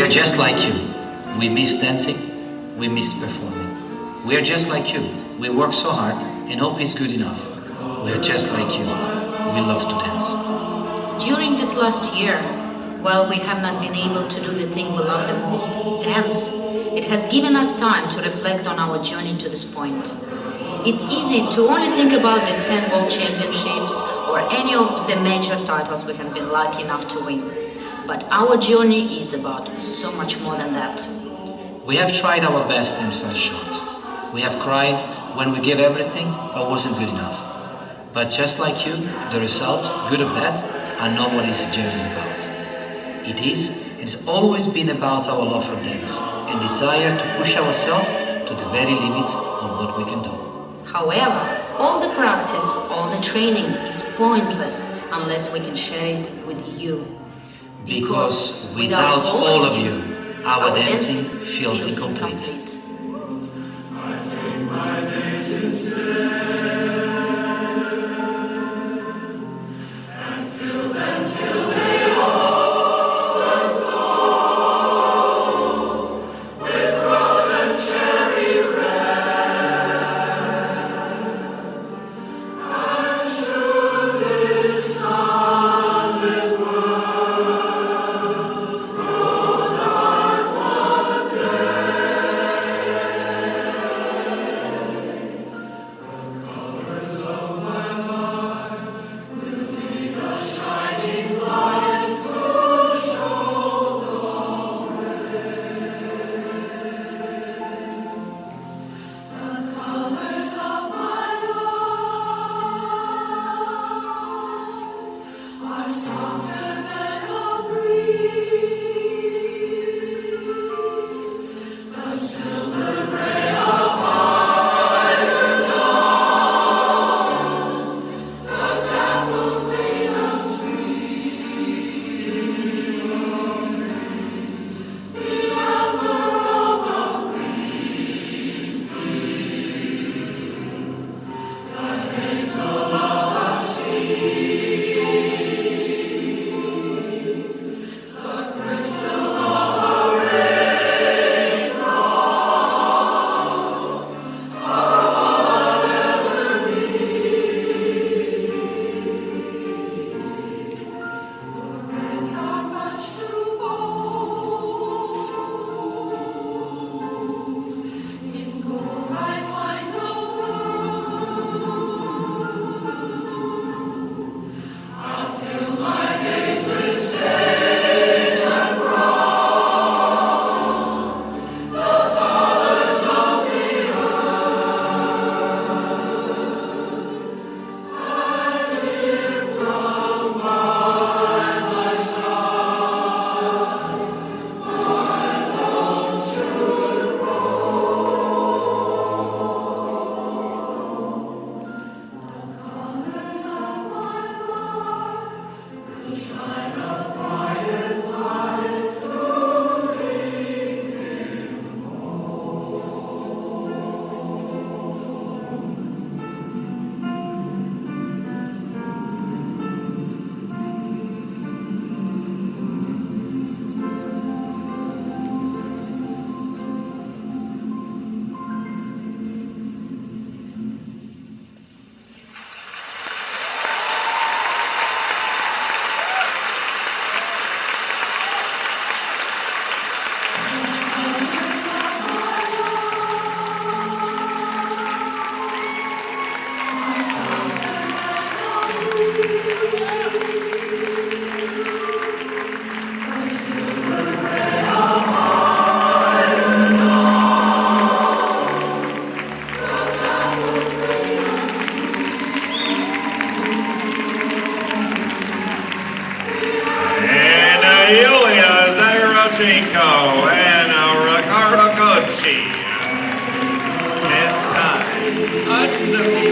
We are just like you. We miss dancing, we miss performing. We are just like you. We work so hard and hope it's good enough. We are just like you. We love to dance. During this last year, while we have not been able to do the thing we love the most, dance, it has given us time to reflect on our journey to this point. It's easy to only think about the 10 World Championships or any of the major titles we have been lucky enough to win. But our journey is about so much more than that. We have tried our best and fell short. We have cried when we gave everything but wasn't good enough. But just like you, the result, good or bad, are not what this journey is about. It is, it has always been about our love for dance and desire to push ourselves to the very limit of what we can do. However, all the practice, all the training is pointless unless we can share it with you. Because without all of you, our dancing feels incomplete. Gucci. Ten time. Wonderful.